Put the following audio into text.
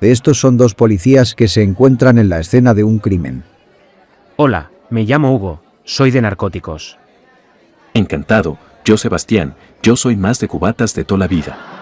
Estos son dos policías que se encuentran en la escena de un crimen. Hola, me llamo Hugo, soy de narcóticos. Encantado, yo Sebastián, yo soy más de cubatas de toda la vida.